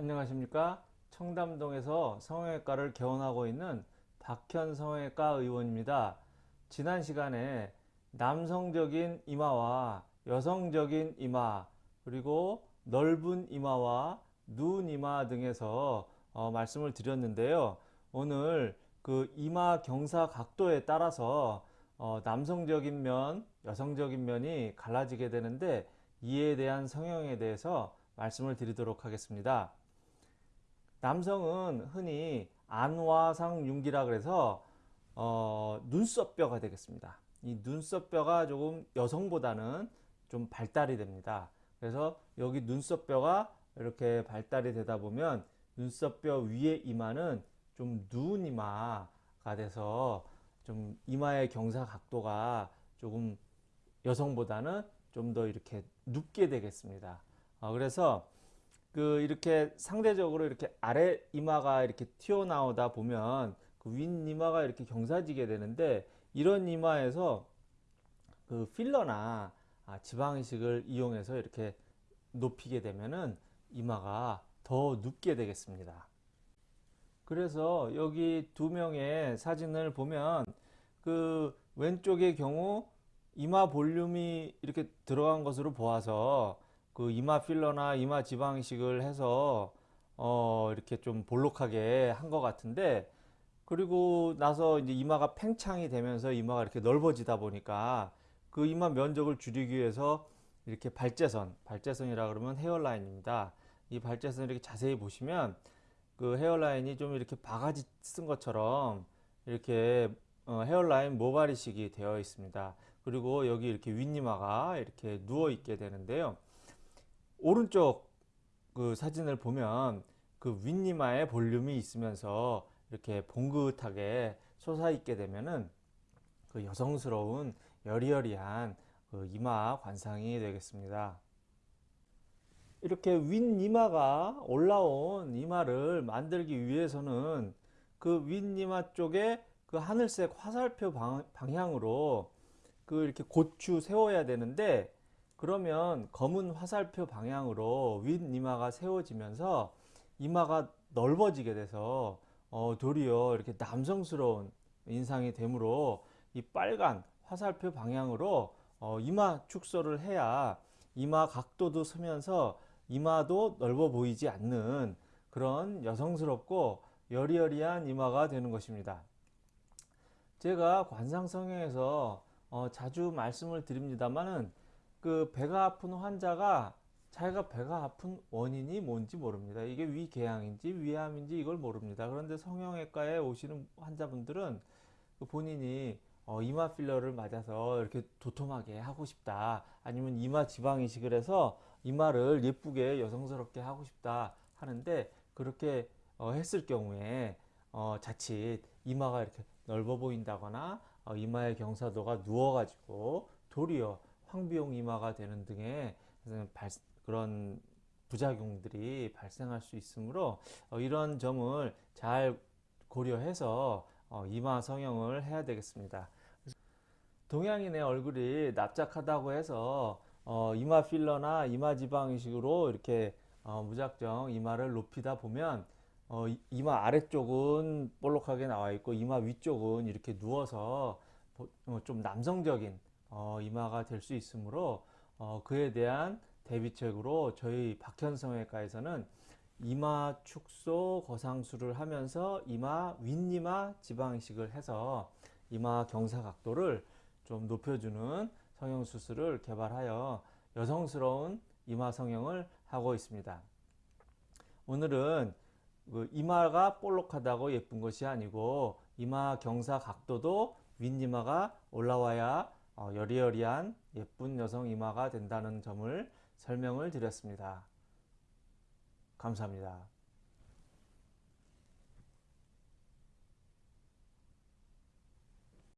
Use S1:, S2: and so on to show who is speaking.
S1: 안녕하십니까? 청담동에서 성형외과를 개원하고 있는 박현 성형외과 의원입니다. 지난 시간에 남성적인 이마와 여성적인 이마 그리고 넓은 이마와 눈 이마 등에서 어, 말씀을 드렸는데요. 오늘 그 이마 경사 각도에 따라서 어, 남성적인 면 여성적인 면이 갈라지게 되는데 이에 대한 성형에 대해서 말씀을 드리도록 하겠습니다 남성은 흔히 안화상 융기라 그래서 어, 눈썹뼈가 되겠습니다. 이 눈썹뼈가 조금 여성보다는 좀 발달이 됩니다. 그래서 여기 눈썹뼈가 이렇게 발달이 되다 보면 눈썹뼈 위에 이마는 좀 누운 이마가 돼서 좀 이마의 경사 각도가 조금 여성보다는 좀 더 이렇게 눕게 되겠습니다. 어, 그래서 그 이렇게 상대적으로 이렇게 아래 이마가 이렇게 튀어나오다 보면 그 윗 이마가 이렇게 경사지게 되는데 이런 이마에서 그 필러나 아, 지방이식을 이용해서 이렇게 높이게 되면은 이마가 더 눕게 되겠습니다. 그래서 여기 두 명의 사진을 보면 그 왼쪽의 경우 이마 볼륨이 이렇게 들어간 것으로 보아서 그 이마 필러나 이마 지방이식을 해서 어 이렇게 좀 볼록하게 한 것 같은데 그리고 나서 이제 이마가 팽창이 되면서 이마가 이렇게 넓어지다 보니까 그 이마 면적을 줄이기 위해서 이렇게 발제선, 발제선이라 그러면 헤어라인입니다. 이 발제선 이렇게 자세히 보시면 그 헤어라인이 좀 이렇게 바가지 쓴 것처럼 이렇게 어, 헤어라인 모가리식이 되어 있습니다. 그리고 여기 이렇게 윗니마가 이렇게 누워 있게 되는데요. 오른쪽 그 사진을 보면 그 윗니마에 볼륨이 있으면서 이렇게 봉긋하게 솟아있게 되면은 그 여성스러운 여리여리한 그 이마 관상이 되겠습니다. 이렇게 윗니마가 올라온 이마를 만들기 위해서는 그 윗니마 쪽에 그 하늘색 화살표 방 향으로 그 이렇게 고추 세워야 되는데 그러면 검은 화살표 방향으로 윗이마가 세워지면서 이마가 넓어지게 돼서 어, 도리어 이렇게 남성스러운 인상이 되므로 이 빨간 화살표 방향으로 어, 이마 축소를 해야 이마 각도도 서면서 이마도 넓어 보이지 않는 그런 여성스럽고 여리여리한 이마가 되는 것입니다. 제가 관상성형에서 어, 자주 말씀을 드립니다만은 그 배가 아픈 환자가 자기가 배가 아픈 원인이 뭔지 모릅니다. 이게 위궤양인지 위암인지 이걸 모릅니다. 그런데 성형외과에 오시는 환자분들은 그 본인이 어, 이마 필러를 맞아서 이렇게 도톰하게 하고 싶다. 아니면 이마 지방 이식을 해서 이마를 예쁘게 여성스럽게 하고 싶다 하는데 그렇게 어, 했을 경우에 어, 자칫 이마가 이렇게 넓어 보인다거나 어, 이마의 경사도가 누워 가지고 도리어 황비용 이마가 되는 등의 그런 부작용들이 발생할 수 있으므로 어, 이런 점을 잘 고려해서 어, 이마 성형을 해야 되겠습니다. 동양인의 얼굴이 납작하다고 해서 어, 이마 필러나 이마 지방 이식으로 이렇게 무작정 이마를 높이다 보면 이마 아래쪽은 볼록하게 나와 있고 이마 위쪽은 이렇게 누워서 좀 남성적인 어, 이마가 될 수 있으므로 어, 그에 대한 대비책으로 저희 박현성외과에서는 이마 축소 거상술을 하면서 이마 윗이마 지방이식을 해서 이마 경사 각도를 좀 높여주는 성형수술을 개발하여 여성스러운 이마 성형을 하고 있습니다. 오늘은 그 이마가 볼록하다고 예쁜 것이 아니고 이마 경사 각도도 윗이마가 올라와야 어, 여리여리한 예쁜 여성 이마가 된다는 점을 설명을 드렸습니다. 감사합니다.